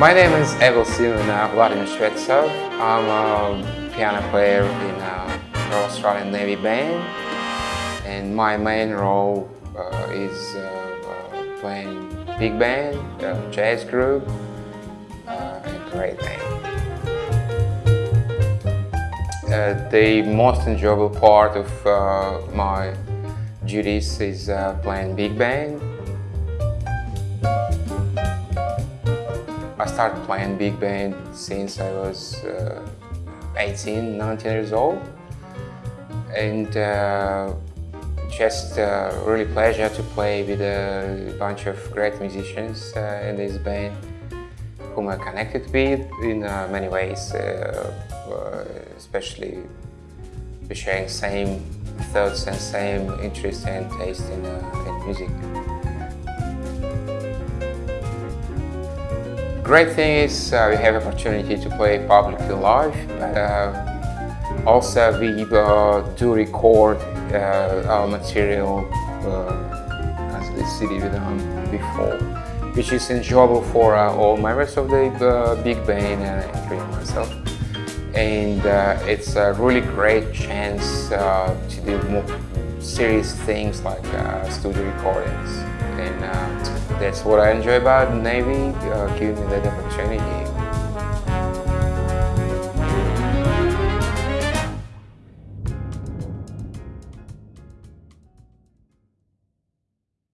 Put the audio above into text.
My name is Evil Silvina Vladimir Shvetsov. I'm a piano player in a Royal Australian Navy band and my main role uh, is uh, uh, playing big band, jazz group uh, and great band. Uh, the most enjoyable part of uh, my duties is playing big band I started playing big band since I was uh, 18, 19 years old. And uh, just uh, really pleasure to play with a bunch of great musicians uh, in this band whom I connected with in uh, many ways, uh, especially sharing same thoughts and same interest and taste in, in music. The great thing is uh, we have opportunity to play publicly live, but uh, also we uh, do record uh, our material uh, as the CD we done before, which is enjoyable for uh, all members of the big band and including myself. And it's a really great chance to do more serious things like studio recordings. And that's what I enjoy about Navy, uh, giving me that opportunity.